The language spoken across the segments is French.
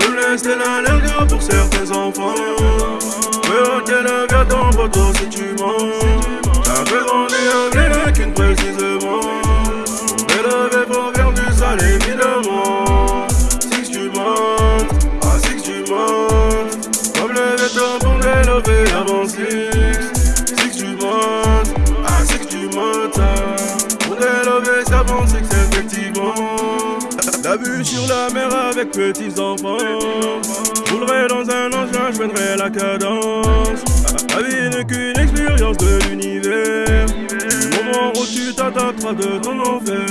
nous laisse l'un pour certains enfants. Mais ok, le gars ton poteau si tu mens. La vue sur la mer avec petits enfants. Roulerai dans un engin, je la cadence. La vie n'est qu'une expérience de l'univers. Du moment où tu t'attaqueras de ton enfer.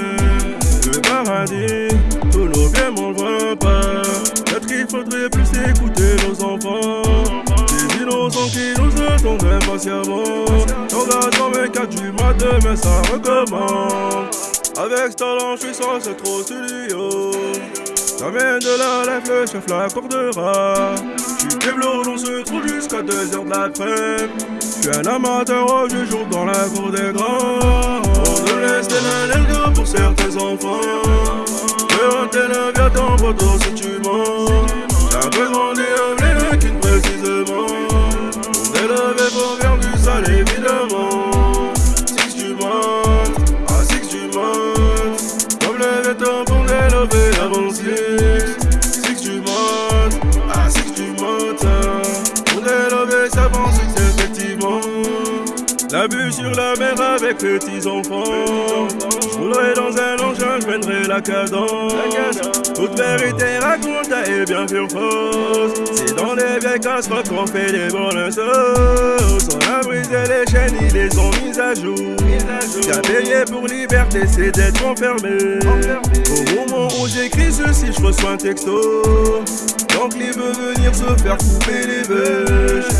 Le paradis, tous nos biens m'en voient pas. Peut-être qu'il faudrait plus écouter nos enfants. Des innocents qui nous attendent impatiemment. L'engagement 24 du mois demain ça recommence. Avec ce talent, je suis censé trop studio. J'amène de la lèvre, le chef l'accordera. J'suis développé, on se trouve jusqu'à 2h de l'après-midi. J'suis un amateur au vieux jour dans la cour des grands. On nous laisse des pour certains enfants. Rentre la vie à ton poteau si tu mens. La sur la mer avec petits enfants. Je dans un engin, je la cadence. Toute vérité raconte et bien sûr fausse. C'est dans les vieilles casseroles qu'on fait des bonnes sauces On a brisé les chaînes, ils les ont mises à jour. J'ai payé pour liberté, c'est d'être enfermé Au moment où j'écris ceci, je reçois un texto. Donc il veut venir se faire couper les bûches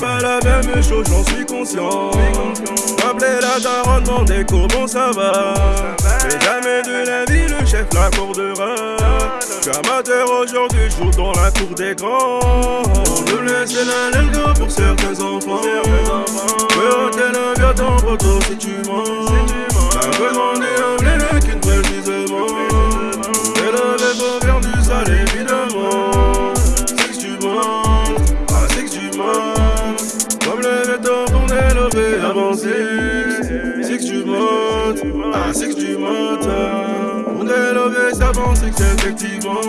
pas la même chose, j'en suis conscient. M'appeler la daronne, demander comment ça va. Mais jamais de la vie, le chef l'accordera. Je suis amateur aujourd'hui, joue dans la cour des grands. On nous laisse la pour certains enfants. Peu hôtel, viens ton poteau si tu mens C'est que tu montes, que tu montes On élever ça c'est que c'est effectivement